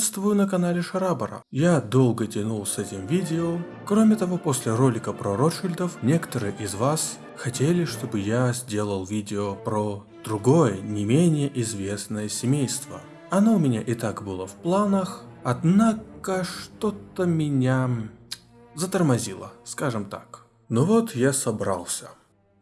Приветствую на канале Шарабара. Я долго тянул с этим видео. Кроме того, после ролика про Ротшильдов, некоторые из вас хотели, чтобы я сделал видео про другое, не менее известное семейство. Оно у меня и так было в планах, однако что-то меня затормозило, скажем так. Ну вот я собрался.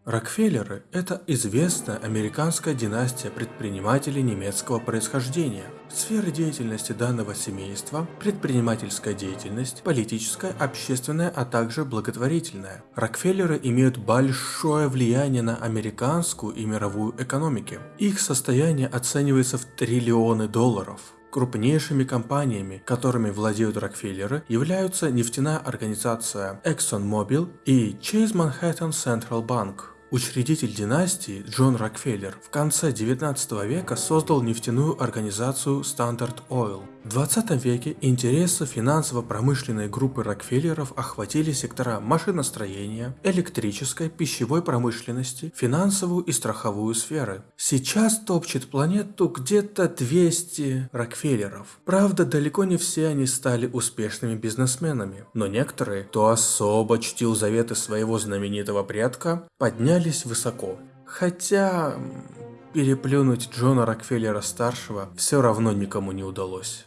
Рокфеллеры – это известная американская династия предпринимателей немецкого происхождения. Сферы деятельности данного семейства – предпринимательская деятельность, политическая, общественная, а также благотворительная. Рокфеллеры имеют большое влияние на американскую и мировую экономики. Их состояние оценивается в триллионы долларов. Крупнейшими компаниями, которыми владеют Рокфеллеры, являются нефтяная организация ExxonMobil и Chase Manhattan Central Bank. Учредитель династии Джон Рокфеллер в конце 19 века создал нефтяную организацию Standard Oil. В 20 веке интересы финансово-промышленной группы Рокфеллеров охватили сектора машиностроения, электрической, пищевой промышленности, финансовую и страховую сферы. Сейчас топчет планету где-то 200 Рокфеллеров. Правда, далеко не все они стали успешными бизнесменами, но некоторые, кто особо чтил заветы своего знаменитого предка, поднялись высоко. Хотя переплюнуть Джона Рокфеллера-старшего все равно никому не удалось.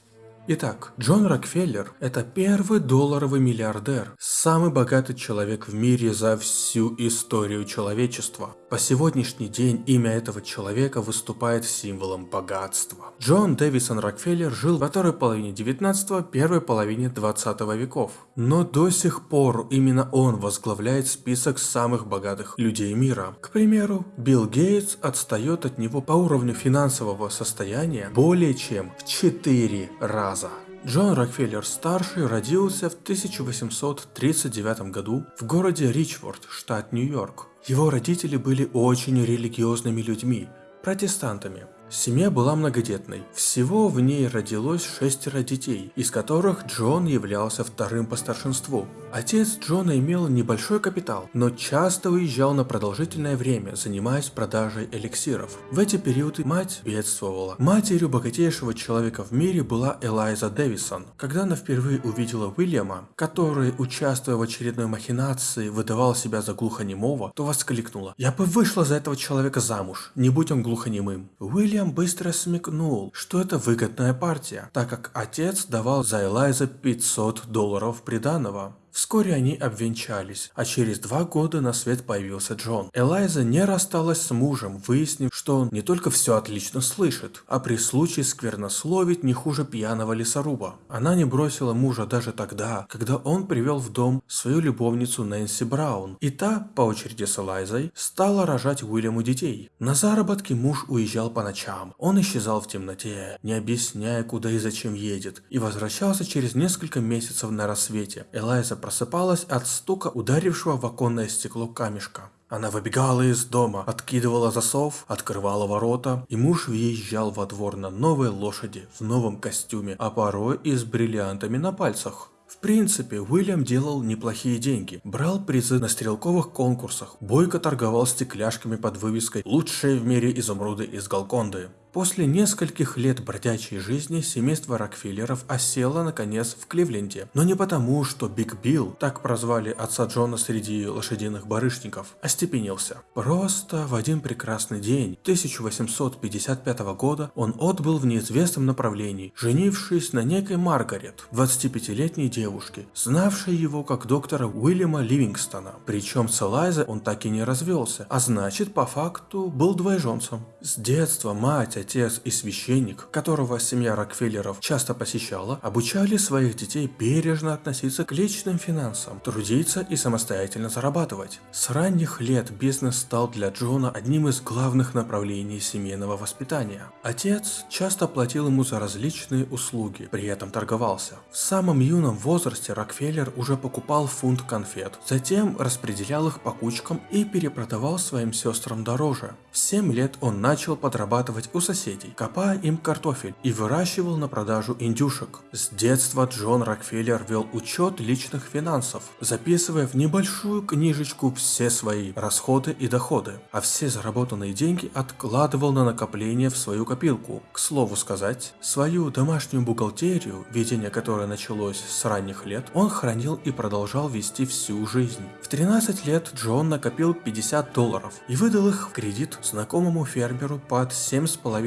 Итак, Джон Рокфеллер – это первый долларовый миллиардер, самый богатый человек в мире за всю историю человечества. По сегодняшний день имя этого человека выступает символом богатства. Джон Дэвисон Рокфеллер жил во второй половине 19 первой половине 20 веков. Но до сих пор именно он возглавляет список самых богатых людей мира. К примеру, Билл Гейтс отстает от него по уровню финансового состояния более чем в 4 раза. Джон Рокфеллер-старший родился в 1839 году в городе Ричфорд, штат Нью-Йорк. Его родители были очень религиозными людьми, протестантами. Семья была многодетной. Всего в ней родилось шестеро детей, из которых Джон являлся вторым по старшинству. Отец Джона имел небольшой капитал, но часто уезжал на продолжительное время, занимаясь продажей эликсиров. В эти периоды мать бедствовала. Матерью богатейшего человека в мире была Элайза Дэвисон. Когда она впервые увидела Уильяма, который, участвуя в очередной махинации, выдавал себя за глухонемого, то воскликнула «Я бы вышла за этого человека замуж, не будь он глухонемым». Уильям быстро смекнул, что это выгодная партия, так как отец давал за Элайза 500 долларов приданого. Вскоре они обвенчались, а через два года на свет появился Джон. Элайза не рассталась с мужем, выяснив, что он не только все отлично слышит, а при случае сквернословить не хуже пьяного лесоруба. Она не бросила мужа даже тогда, когда он привел в дом свою любовницу Нэнси Браун, и та, по очереди с Элайзой, стала рожать Уильяму детей. На заработки муж уезжал по ночам, он исчезал в темноте, не объясняя, куда и зачем едет, и возвращался через несколько месяцев на рассвете. Элайза просыпалась от стука ударившего в оконное стекло камешка. Она выбегала из дома, откидывала засов, открывала ворота, и муж въезжал во двор на новой лошади, в новом костюме, а порой и с бриллиантами на пальцах. В принципе, Уильям делал неплохие деньги, брал призы на стрелковых конкурсах, бойко торговал стекляшками под вывеской «Лучшие в мире изумруды из Галконды». После нескольких лет бродячей жизни семейство Рокфеллеров осело наконец в Кливленде. Но не потому, что Биг Билл, так прозвали отца Джона среди лошадиных барышников, остепенился. Просто в один прекрасный день 1855 года он отбыл в неизвестном направлении, женившись на некой Маргарет, 25-летней девушке, знавшей его как доктора Уильяма Ливингстона. Причем с Элайзой он так и не развелся, а значит по факту был двоеженцем. С детства мать, отец и священник, которого семья Рокфеллеров часто посещала, обучали своих детей бережно относиться к личным финансам, трудиться и самостоятельно зарабатывать. С ранних лет бизнес стал для Джона одним из главных направлений семейного воспитания. Отец часто платил ему за различные услуги, при этом торговался. В самом юном возрасте Рокфеллер уже покупал фунт конфет, затем распределял их по кучкам и перепродавал своим сестрам дороже. В 7 лет он начал подрабатывать у соседей, копая им картофель и выращивал на продажу индюшек. С детства Джон Рокфеллер вел учет личных финансов, записывая в небольшую книжечку все свои расходы и доходы, а все заработанные деньги откладывал на накопление в свою копилку. К слову сказать, свою домашнюю бухгалтерию, ведение которой началось с ранних лет, он хранил и продолжал вести всю жизнь. В 13 лет Джон накопил 50 долларов и выдал их в кредит знакомому фермеру под 7,5%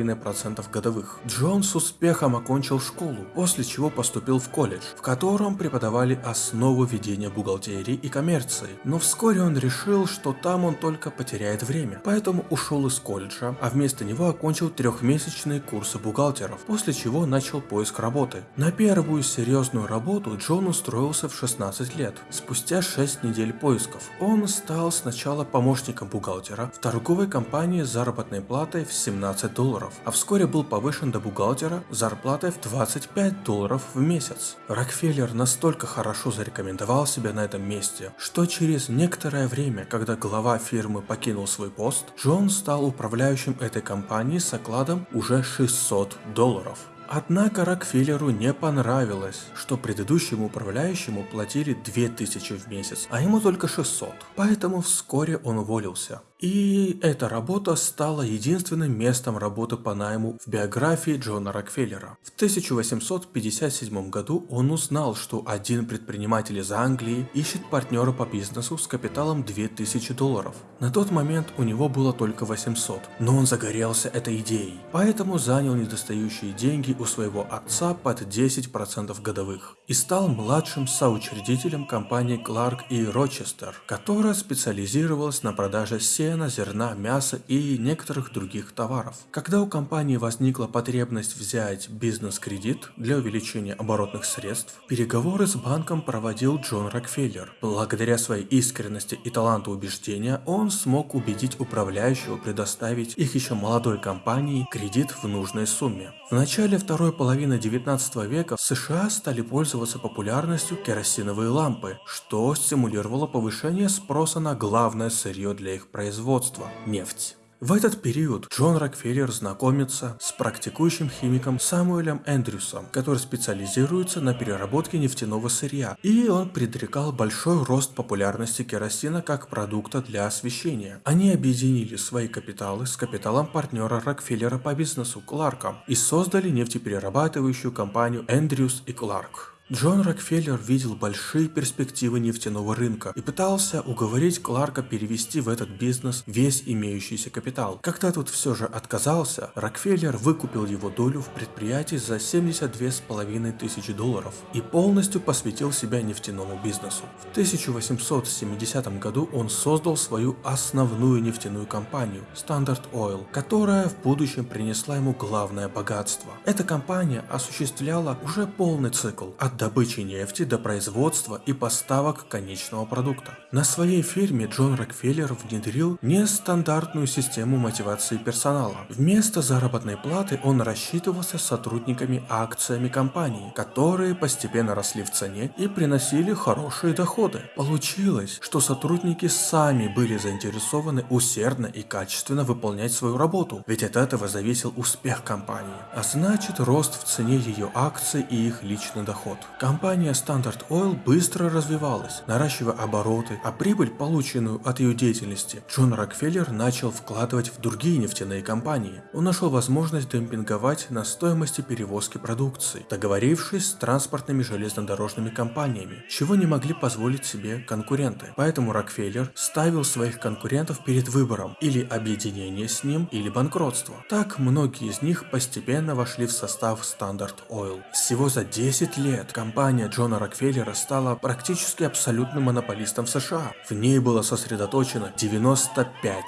годовых. Джон с успехом окончил школу, после чего поступил в колледж, в котором преподавали основу ведения бухгалтерии и коммерции. Но вскоре он решил, что там он только потеряет время, поэтому ушел из колледжа, а вместо него окончил трехмесячные курсы бухгалтеров, после чего начал поиск работы. На первую серьезную работу Джон устроился в 16 лет. Спустя 6 недель поисков он стал сначала помощником бухгалтера в торговой компании с заработной платой в 17 долларов, а вскоре был повышен до бухгалтера зарплатой в 25 долларов в месяц. Рокфеллер настолько хорошо зарекомендовал себя на этом месте, что через некоторое время, когда глава фирмы покинул свой пост, Джон стал управляющим этой компании с окладом уже 600 долларов. Однако Рокфеллеру не понравилось, что предыдущему управляющему платили 2000 в месяц, а ему только 600. Поэтому вскоре он уволился. И эта работа стала единственным местом работы по найму в биографии Джона Рокфеллера. В 1857 году он узнал, что один предприниматель из Англии ищет партнера по бизнесу с капиталом 2000 долларов. На тот момент у него было только 800, но он загорелся этой идеей, поэтому занял недостающие деньги у своего отца под 10% годовых и стал младшим соучредителем компании Clark и Рочестер, которая специализировалась на продаже сена сена, зерна, мяса и некоторых других товаров. Когда у компании возникла потребность взять бизнес-кредит для увеличения оборотных средств, переговоры с банком проводил Джон Рокфеллер. Благодаря своей искренности и таланту убеждения, он смог убедить управляющего предоставить их еще молодой компании кредит в нужной сумме. В начале второй половины 19 века в США стали пользоваться популярностью керосиновые лампы, что стимулировало повышение спроса на главное сырье для их производства производства – нефть. В этот период Джон Рокфеллер знакомится с практикующим химиком Самуэлем Эндрюсом, который специализируется на переработке нефтяного сырья, и он предрекал большой рост популярности керосина как продукта для освещения. Они объединили свои капиталы с капиталом партнера Рокфеллера по бизнесу Кларка и создали нефтеперерабатывающую компанию Эндрюс и Кларк. Джон Рокфеллер видел большие перспективы нефтяного рынка и пытался уговорить Кларка перевести в этот бизнес весь имеющийся капитал. Когда тот все же отказался, Рокфеллер выкупил его долю в предприятии за 72,5 тысячи долларов и полностью посвятил себя нефтяному бизнесу. В 1870 году он создал свою основную нефтяную компанию Standard Oil, которая в будущем принесла ему главное богатство. Эта компания осуществляла уже полный цикл от добычи нефти до производства и поставок конечного продукта. На своей фирме Джон Рокфеллер внедрил нестандартную систему мотивации персонала. Вместо заработной платы он рассчитывался сотрудниками акциями компании, которые постепенно росли в цене и приносили хорошие доходы. Получилось, что сотрудники сами были заинтересованы усердно и качественно выполнять свою работу, ведь от этого зависел успех компании, а значит рост в цене ее акций и их личный доход. Компания Standard Oil быстро развивалась, наращивая обороты, а прибыль, полученную от ее деятельности, Джон Рокфеллер начал вкладывать в другие нефтяные компании. Он нашел возможность демпинговать на стоимости перевозки продукции, договорившись с транспортными железнодорожными компаниями, чего не могли позволить себе конкуренты. Поэтому Рокфеллер ставил своих конкурентов перед выбором или объединение с ним, или банкротство. Так многие из них постепенно вошли в состав Standard Oil. Всего за 10 лет компания Джона Рокфеллера стала практически абсолютным монополистом в США. В ней было сосредоточено 95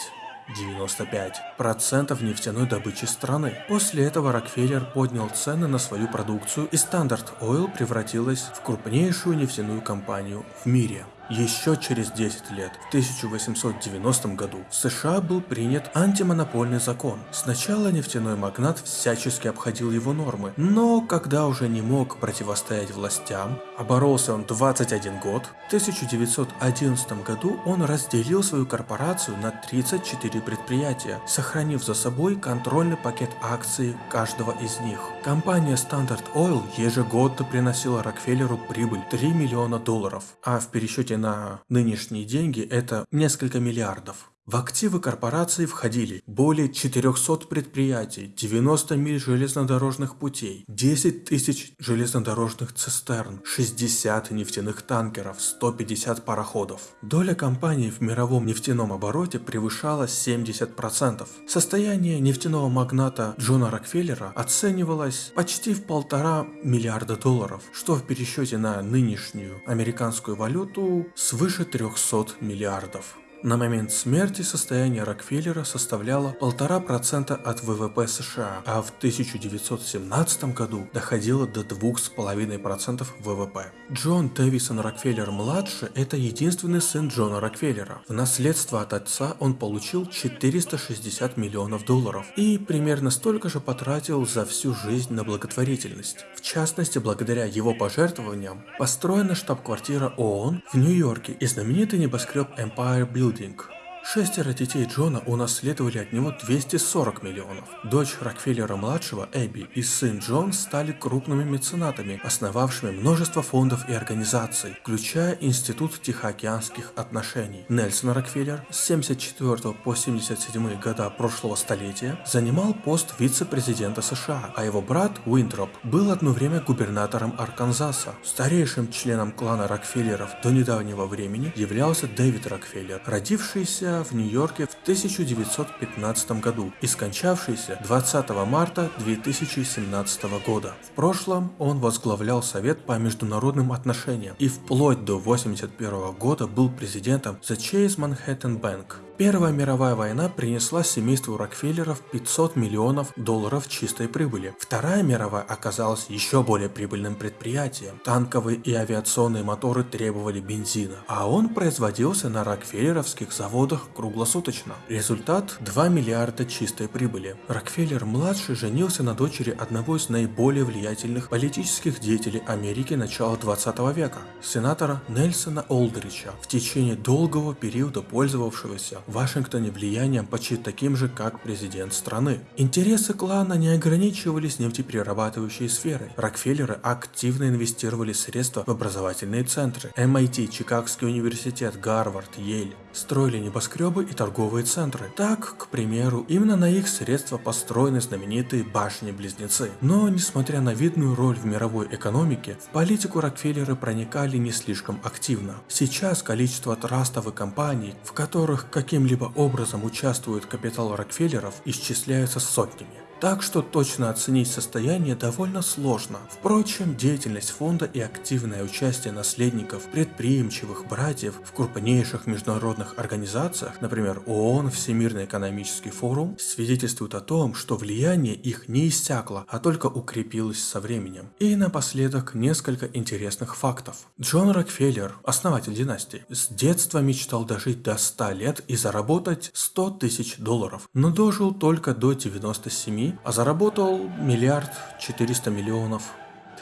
95% нефтяной добычи страны. После этого Рокфеллер поднял цены на свою продукцию и Standard Oil превратилась в крупнейшую нефтяную компанию в мире. Еще через 10 лет, в 1890 году, в США был принят антимонопольный закон. Сначала нефтяной магнат всячески обходил его нормы, но когда уже не мог противостоять властям, оборолся он 21 год, в 1911 году он разделил свою корпорацию на 34 предприятия, сохранив за собой контрольный пакет акций каждого из них. Компания Standard Oil ежегодно приносила Рокфеллеру прибыль 3 миллиона долларов, а в пересчете на нынешние деньги это несколько миллиардов. В активы корпорации входили более 400 предприятий, 90 миль железнодорожных путей, 10 тысяч железнодорожных цистерн, 60 нефтяных танкеров, 150 пароходов. Доля компании в мировом нефтяном обороте превышала 70%. Состояние нефтяного магната Джона Рокфеллера оценивалось почти в полтора миллиарда долларов, что в пересчете на нынешнюю американскую валюту свыше 300 миллиардов. На момент смерти состояние Рокфеллера составляло 1,5% от ВВП США, а в 1917 году доходило до 2,5% ВВП. Джон Дэвисон Рокфеллер-младший – это единственный сын Джона Рокфеллера. В наследство от отца он получил 460 миллионов долларов и примерно столько же потратил за всю жизнь на благотворительность. В частности, благодаря его пожертвованиям построена штаб-квартира ООН в Нью-Йорке и знаменитый небоскреб Empire Building Building Шестеро детей Джона унаследовали от него 240 миллионов. Дочь Рокфеллера-младшего, Эбби, и сын Джон стали крупными меценатами, основавшими множество фондов и организаций, включая Институт Тихоокеанских отношений. Нельсон Рокфеллер с 74 по 77 года прошлого столетия занимал пост вице-президента США, а его брат Уинтроп был одно время губернатором Арканзаса. Старейшим членом клана Рокфеллеров до недавнего времени являлся Дэвид Рокфеллер, родившийся в Нью-Йорке в 1915 году и скончавшийся 20 марта 2017 года. В прошлом он возглавлял Совет по международным отношениям и вплоть до 1981 года был президентом The Chase Manhattan Bank. Первая мировая война принесла семейству Рокфеллеров 500 миллионов долларов чистой прибыли. Вторая мировая оказалась еще более прибыльным предприятием. Танковые и авиационные моторы требовали бензина, а он производился на рокфеллеровских заводах круглосуточно. Результат – 2 миллиарда чистой прибыли. Рокфеллер-младший женился на дочери одного из наиболее влиятельных политических деятелей Америки начала 20 века, сенатора Нельсона Олдрича, в течение долгого периода пользовавшегося в Вашингтоне влиянием почти таким же, как президент страны. Интересы клана не ограничивались нефтеперерабатывающей сферой. Рокфеллеры активно инвестировали средства в образовательные центры. MIT, Чикагский университет, Гарвард, Йель строили небоскребы и торговые центры. Так, к примеру, именно на их средства построены знаменитые башни-близнецы. Но, несмотря на видную роль в мировой экономике, в политику Рокфеллеры проникали не слишком активно. Сейчас количество трастов и компаний, в которых каким каким-либо образом участвует капитал Рокфеллеров, исчисляется сотнями. Так что точно оценить состояние довольно сложно. Впрочем, деятельность фонда и активное участие наследников предприимчивых братьев в крупнейших международных организациях, например ООН, Всемирный экономический форум, свидетельствуют о том, что влияние их не иссякло, а только укрепилось со временем. И напоследок несколько интересных фактов. Джон Рокфеллер, основатель династии, с детства мечтал дожить до 100 лет и заработать 100 тысяч долларов, но дожил только до 97 а заработал миллиард четыреста миллионов.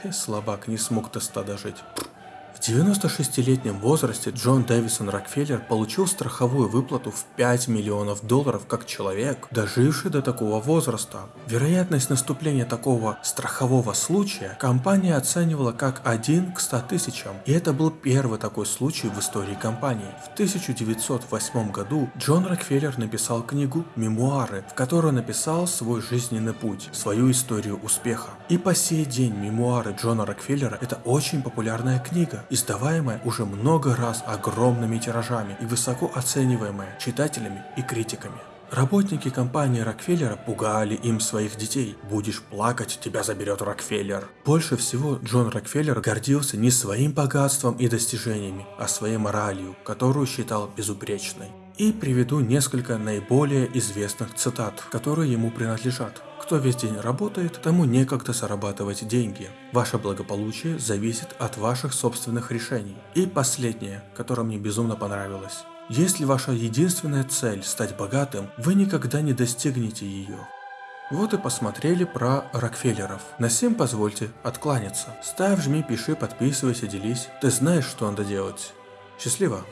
Ты слабак, не смог до ста дожить. В 96-летнем возрасте Джон Дэвисон Рокфеллер получил страховую выплату в 5 миллионов долларов как человек, доживший до такого возраста. Вероятность наступления такого страхового случая компания оценивала как 1 к 100 тысячам, и это был первый такой случай в истории компании. В 1908 году Джон Рокфеллер написал книгу «Мемуары», в которой написал свой жизненный путь, свою историю успеха. И по сей день мемуары Джона Рокфеллера это очень популярная книга, издаваемая уже много раз огромными тиражами и высоко оцениваемая читателями и критиками. Работники компании Рокфеллера пугали им своих детей. Будешь плакать, тебя заберет Рокфеллер. Больше всего Джон Рокфеллер гордился не своим богатством и достижениями, а своей моралью, которую считал безупречной. И приведу несколько наиболее известных цитат, которые ему принадлежат. Кто весь день работает, тому некогда зарабатывать деньги. Ваше благополучие зависит от ваших собственных решений. И последнее, которое мне безумно понравилось. Если ваша единственная цель стать богатым, вы никогда не достигнете ее. Вот и посмотрели про Рокфеллеров. На всем позвольте откланяться. Ставь, жми, пиши, подписывайся, делись. Ты знаешь, что надо делать. Счастливо!